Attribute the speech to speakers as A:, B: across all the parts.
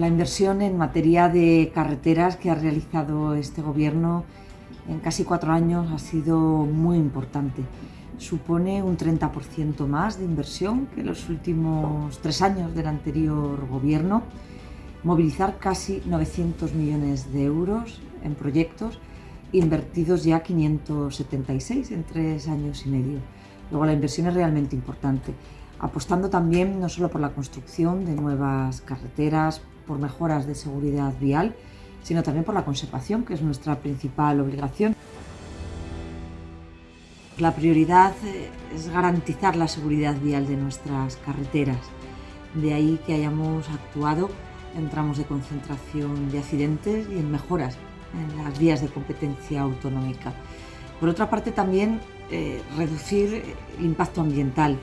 A: la inversión en materia de carreteras que ha realizado este gobierno en casi cuatro años ha sido muy importante. Supone un 30% más de inversión que los últimos tres años del anterior gobierno. Movilizar casi 900 millones de euros en proyectos, invertidos ya 576 en tres años y medio. Luego la inversión es realmente importante, apostando también no solo por la construcción de nuevas carreteras, por mejoras de seguridad vial, sino también por la conservación, que es nuestra principal obligación. La prioridad eh, es garantizar la seguridad vial de nuestras carreteras. De ahí que hayamos actuado en tramos de concentración de accidentes y en mejoras en las vías de competencia autonómica. Por otra parte, también eh, reducir el impacto ambiental.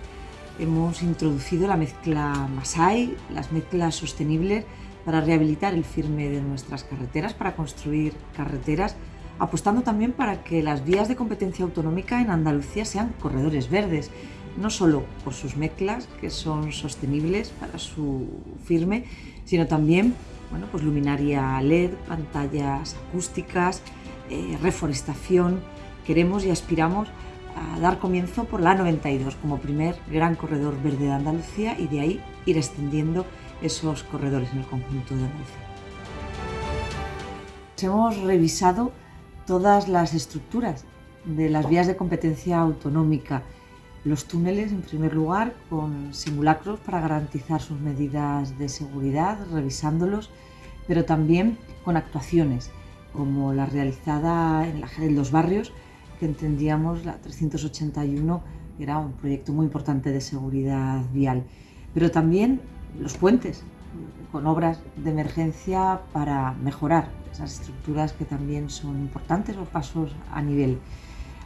A: Hemos introducido la mezcla Masai, las mezclas sostenibles, para rehabilitar el firme de nuestras carreteras, para construir carreteras, apostando también para que las vías de competencia autonómica en Andalucía sean corredores verdes, no solo por sus mezclas, que son sostenibles para su firme, sino también bueno, pues luminaria LED, pantallas acústicas, eh, reforestación. Queremos y aspiramos a dar comienzo por la 92 como primer gran corredor verde de Andalucía y de ahí ir extendiendo esos corredores en el conjunto de Andalucía. Hemos revisado todas las estructuras de las vías de competencia autonómica, los túneles en primer lugar con simulacros para garantizar sus medidas de seguridad, revisándolos, pero también con actuaciones como la realizada en los barrios, que entendíamos la 381 era un proyecto muy importante de seguridad vial, pero también los puentes, con obras de emergencia para mejorar esas estructuras que también son importantes o pasos a nivel.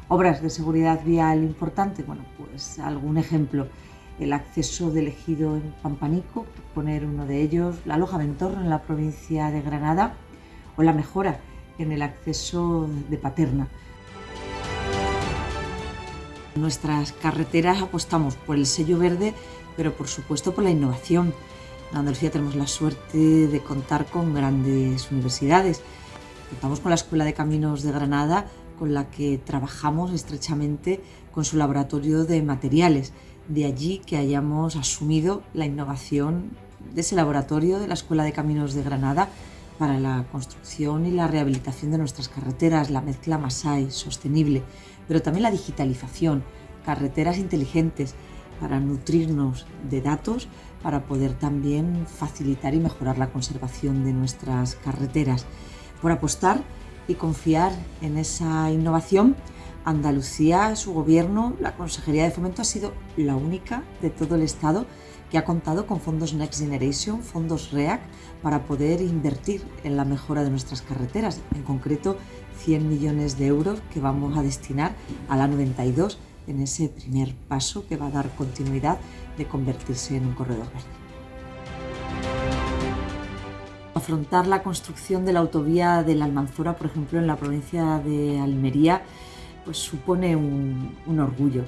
A: Obras de seguridad vial importante, bueno, pues algún ejemplo, el acceso del ejido en Pampanico, poner uno de ellos, la Loja Ventorro en la provincia de Granada o la mejora en el acceso de Paterna. Nuestras carreteras apostamos por el sello verde pero por supuesto por la innovación. En Andalucía tenemos la suerte de contar con grandes universidades. Contamos con la Escuela de Caminos de Granada, con la que trabajamos estrechamente con su laboratorio de materiales. De allí que hayamos asumido la innovación de ese laboratorio de la Escuela de Caminos de Granada para la construcción y la rehabilitación de nuestras carreteras, la mezcla Masai sostenible, pero también la digitalización, carreteras inteligentes, para nutrirnos de datos, para poder también facilitar y mejorar la conservación de nuestras carreteras. Por apostar y confiar en esa innovación, Andalucía, su gobierno, la Consejería de Fomento ha sido la única de todo el Estado que ha contado con fondos Next Generation, fondos REAC, para poder invertir en la mejora de nuestras carreteras, en concreto 100 millones de euros que vamos a destinar a la 92 en ese primer paso que va a dar continuidad de convertirse en un corredor verde. Afrontar la construcción de la autovía de la Almanzora, por ejemplo, en la provincia de Almería, pues supone un, un orgullo.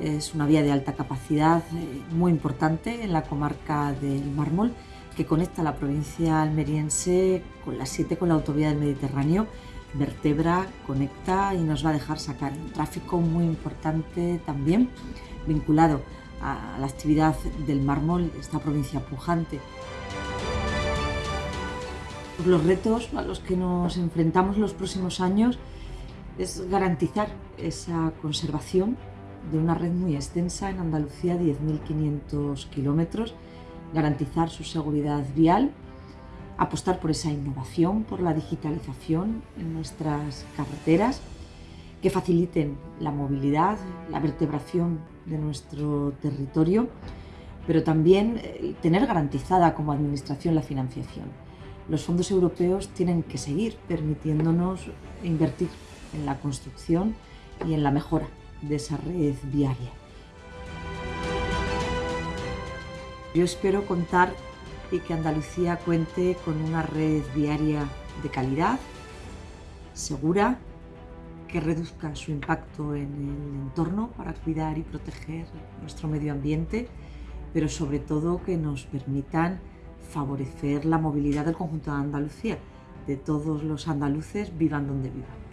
A: Es una vía de alta capacidad eh, muy importante en la comarca del Mármol que conecta la provincia almeriense con la 7 con la autovía del Mediterráneo vertebra, conecta y nos va a dejar sacar un tráfico muy importante también vinculado a la actividad del mármol esta provincia pujante. Los retos a los que nos enfrentamos los próximos años es garantizar esa conservación de una red muy extensa en Andalucía, 10.500 kilómetros, garantizar su seguridad vial apostar por esa innovación, por la digitalización en nuestras carreteras, que faciliten la movilidad, la vertebración de nuestro territorio, pero también eh, tener garantizada como administración la financiación. Los fondos europeos tienen que seguir permitiéndonos invertir en la construcción y en la mejora de esa red viaria. Yo espero contar y que Andalucía cuente con una red viaria de calidad, segura, que reduzca su impacto en el entorno para cuidar y proteger nuestro medio ambiente, pero sobre todo que nos permitan favorecer la movilidad del conjunto de Andalucía, de todos los andaluces, vivan donde vivan.